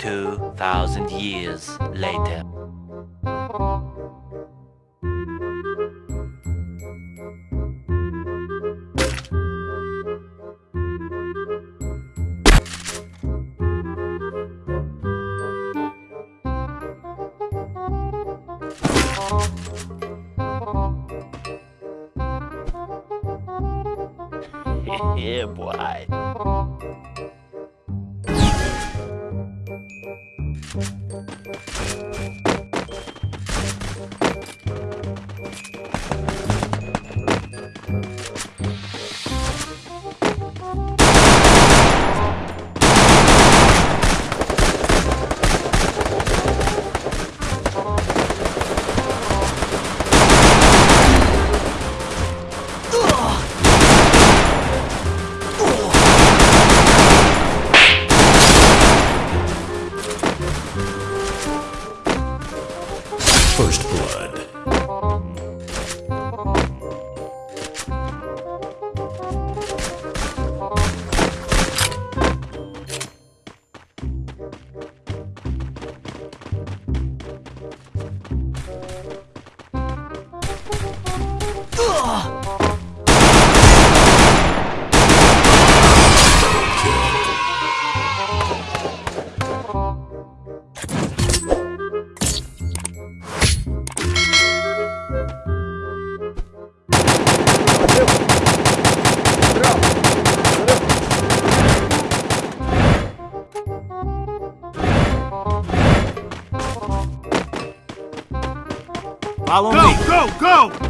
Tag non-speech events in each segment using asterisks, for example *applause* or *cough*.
2,000 years later. *laughs* yeah, boy. Follow Go, go, go!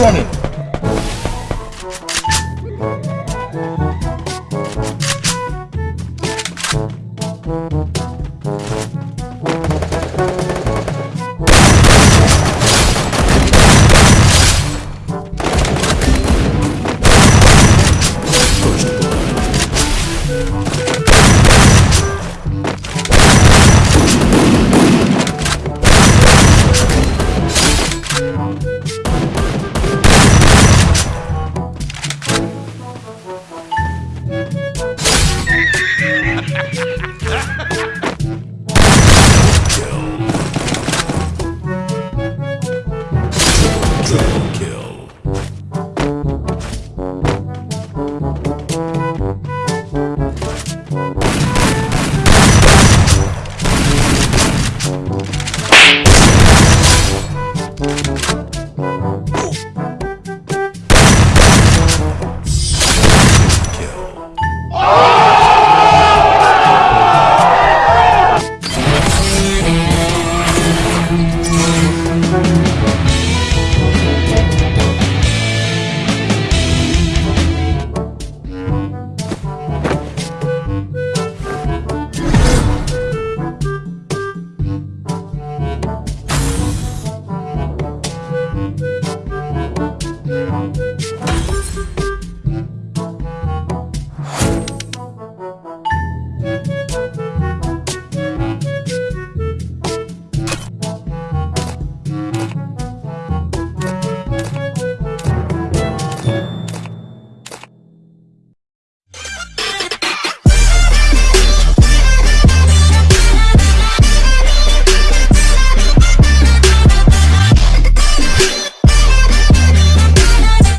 running?